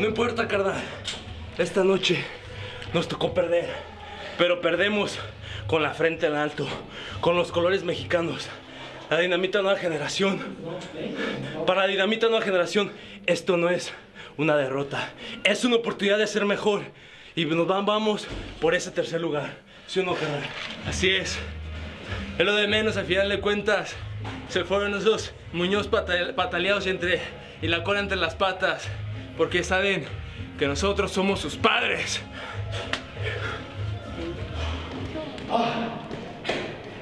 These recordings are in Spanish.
No importa, carnal. Esta noche nos tocó perder. Pero perdemos con la frente en alto, con los colores mexicanos. La dinamita nueva generación. Para la dinamita nueva generación, esto no es una derrota. Es una oportunidad de ser mejor. Y nos vamos por ese tercer lugar. ¿Sí o no, carnal? Así es. Es lo de menos, al final de cuentas. Se fueron esos Muñoz pata- pataleados entre, y la cola entre las patas. Porque saben que nosotros somos sus padres.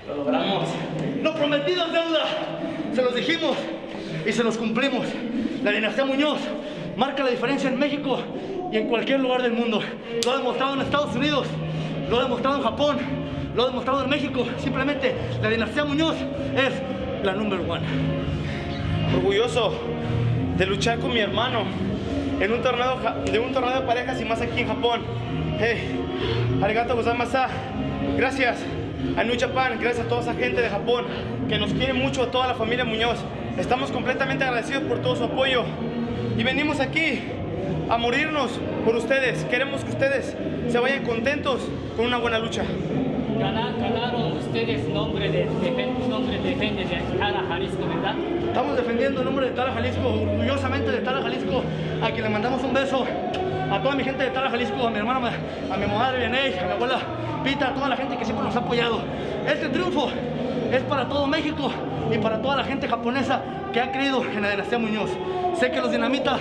Lo logramos. Lo prometido es deuda. Se los dijimos y se los cumplimos. La dinastía Muñoz marca la diferencia en México y en cualquier lugar del mundo. Lo ha demostrado en Estados Unidos, lo ha demostrado en Japón, lo ha demostrado en México. Simplemente la dinastía Muñoz es la number one. orgulloso de luchar con mi hermano en un torneo de un torneo de parejas y más aquí en Japón. Hey, arigato gozaimasu. Gracias a New Japan, gracias a toda esa gente de Japón que nos quiere mucho, a toda la familia Muñoz. Estamos completamente agradecidos por todo su apoyo y venimos aquí a morirnos por ustedes. Queremos que ustedes se vayan contentos con una buena lucha. Gana- Ganaron ustedes nombre de, nombre de Tala Jalisco, ¿verdad? Estamos defendiendo el nombre de Tala Jalisco, orgullosamente de Tala Jalisco, a quien le mandamos un beso. A toda mi gente de Tala Jalisco, a mi hermana, a mi madre a mi abuela Pita, a toda la gente que siempre nos ha apoyado. Este triunfo es para todo México y para toda la gente japonesa que ha creído en la dinastía Muñoz. Sé que los dinamitas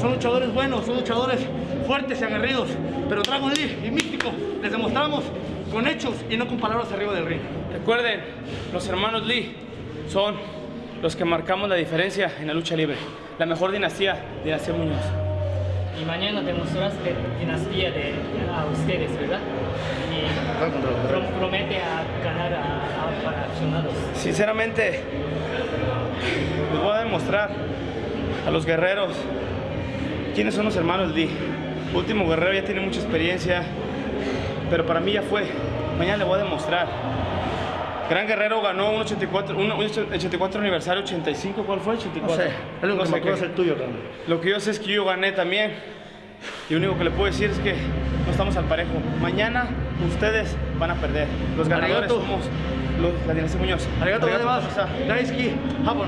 son luchadores buenos, son luchadores fuertes y aguerridos, pero Dragon Lee y Místico les demostramos con hechos y no con palabras arriba del ring. Recuerden, los hermanos Lee son los que marcamos la diferencia en la lucha libre. La mejor dinastía, dinastía Muñoz. Y mañana demostraste dinastía de, a ustedes, ¿verdad? Y prom- promete a ganar a, a para accionados. Sinceramente, les voy a demostrar a los guerreros quiénes son los hermanos Lee. Último guerrero ya tiene mucha experiencia, pero para mí ya fue. Mañana le voy a demostrar. Gran Guerrero ganó un 84, un 84 aniversario, 85, ¿cuál fue? 84. No sé, el único No que sé qué. es el tuyo, Ram. Lo que yo sé es que yo gané también. Y lo único que le puedo decir es que no estamos al parejo. Mañana ustedes van a perder. Los ganadores Arigato. somos los, la dinastía Muñoz. Arigato Arigato. Daisuki, Japón.